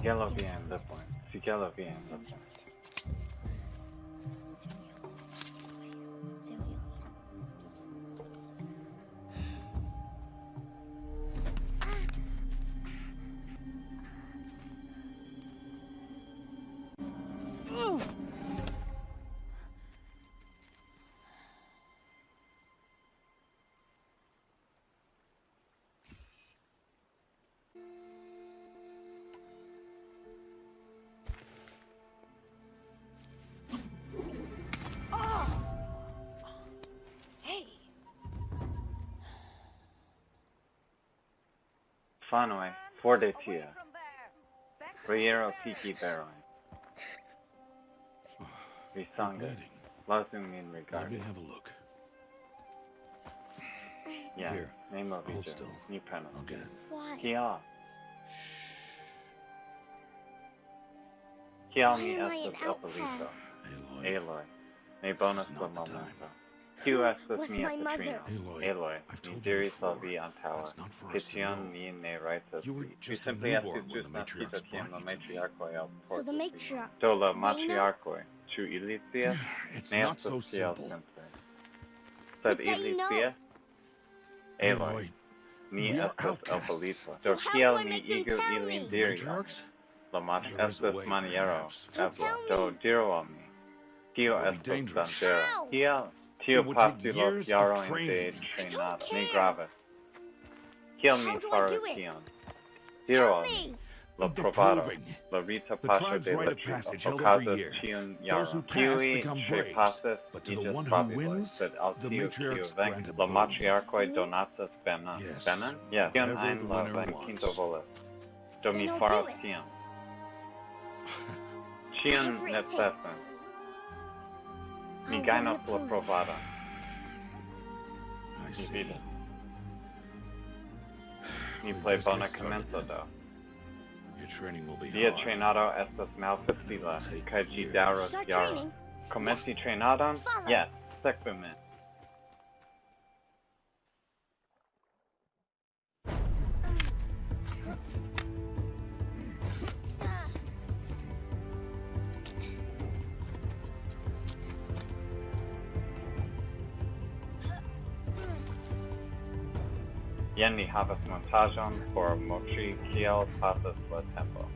Síguelo viendo, pues. Síguelo viendo, pues. Hey, Fanue, Fordetia, Riero Tiki Baroi, Risanga, Reading. Lazumin Let me Regard. have a look. Yeah, Here, name of hold still. New panel. I'll get it. why? Kia. Kia mi Why am I an estes Aloy. Aloy, me bonus This is la not the time. momento. Kiu estes was mi my mother? Aloy, Aloy, I've told you diri before, salvi antaua. that's not for us to know. mi ne raitas. You were vi. just a simply newborn estis when the jus matriarchs nascita tiam la brought you to me. matriarchoi el So the matriarch. Do la they know? matriarchoi, ĉu ili? It's not so simple. simple. Sed But they know. scias? Aloy, Aloy, mi we are estas outcasts. Elpolito. So Do how kiel do I make them igu tell ilin me? diri? matriarchs? La mach There is a way, maniero, perhaps. So tell Do me. diru al mi. Tio It will be estas dangerous. danĝera. How? Kiel tio It would take pasigos years of jarojn de training. I don't care. grave. Kiel mi How do I faras it? tion? Diru Tell al mi. me. La The La rita The paŝo tribe's de la of passage ĉiuj held every okazas year. ĉiun Those who pass become ŝe pasas but to the iĝas one who babiloj, wins, sed al the tiu kiu matriarchs venkos. grant a La boon. matriarkoj Mhm. donacas benon. Yes. Benon? Yes. Kion Whatever ajn the la winner venkinto wants. volas. Do mi Then I'll faras do it. tion. Ĉion Whatever it necesan. takes. Mi I'll gajnos win the la proof. I Mi see. vidas. Mi We plej best get bona started komenco do. Your training will be Via hard. trejnado estas malfacila, kaj ĝi daŭros Start jaron. training. Komenci trejnadon? Follow. Yes, sekvu min. Jen ni havas montajon por montri kiel pasas la tempo.